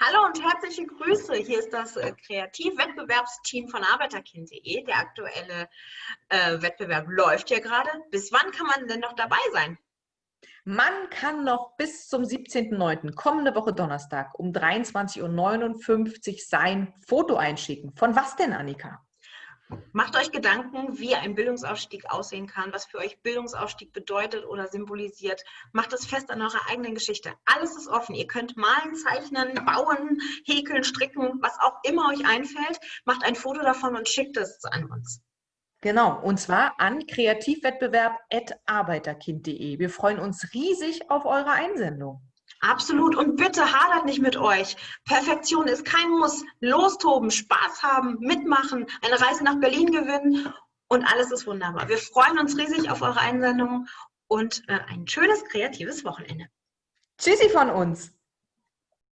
Hallo und herzliche Grüße. Hier ist das äh, Kreativwettbewerbsteam von arbeiterkind.de. Der aktuelle äh, Wettbewerb läuft ja gerade. Bis wann kann man denn noch dabei sein? Man kann noch bis zum 17.09., kommende Woche Donnerstag um 23.59 Uhr sein Foto einschicken. Von was denn, Annika? Macht euch Gedanken, wie ein Bildungsaufstieg aussehen kann, was für euch Bildungsaufstieg bedeutet oder symbolisiert. Macht es fest an eurer eigenen Geschichte. Alles ist offen. Ihr könnt malen, zeichnen, bauen, häkeln, stricken, was auch immer euch einfällt. Macht ein Foto davon und schickt es an uns. Genau, und zwar an kreativwettbewerb.arbeiterkind.de. Wir freuen uns riesig auf eure Einsendung. Absolut. Und bitte hadert nicht mit euch. Perfektion ist kein Muss. Lostoben, Spaß haben, mitmachen, eine Reise nach Berlin gewinnen und alles ist wunderbar. Wir freuen uns riesig auf eure Einsendungen und äh, ein schönes kreatives Wochenende. Tschüssi von uns.